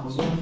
Amazon.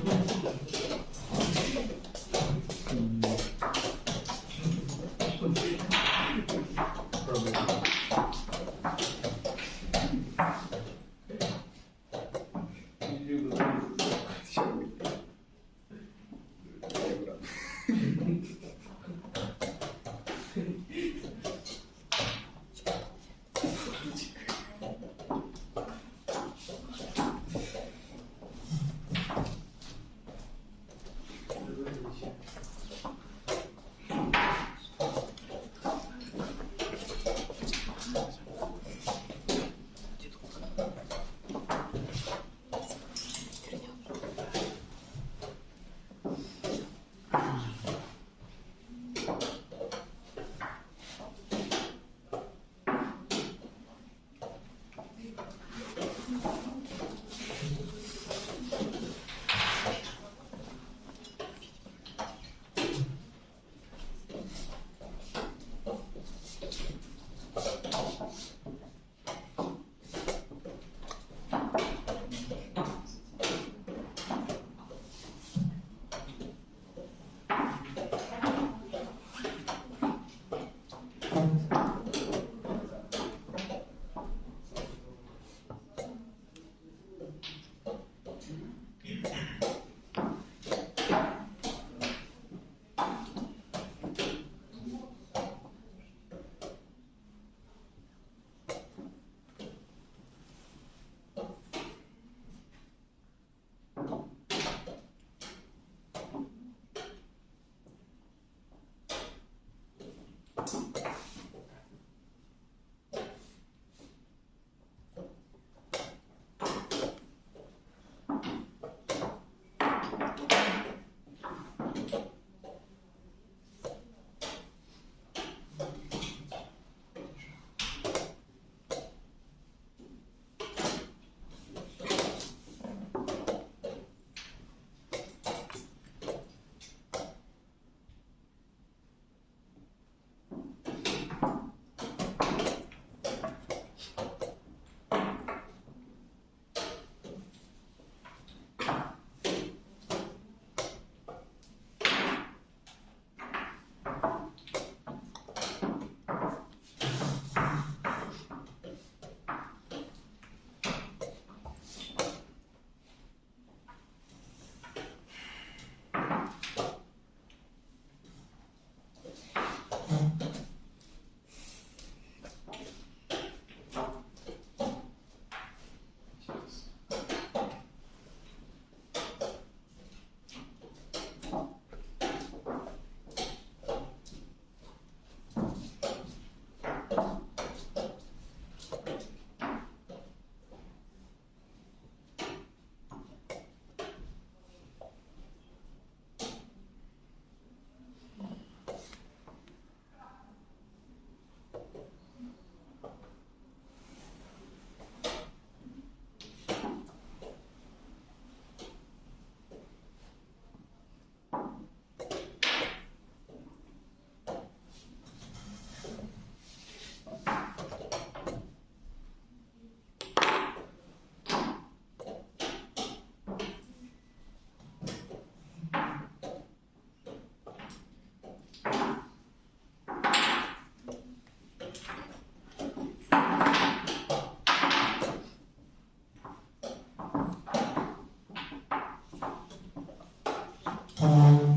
Thank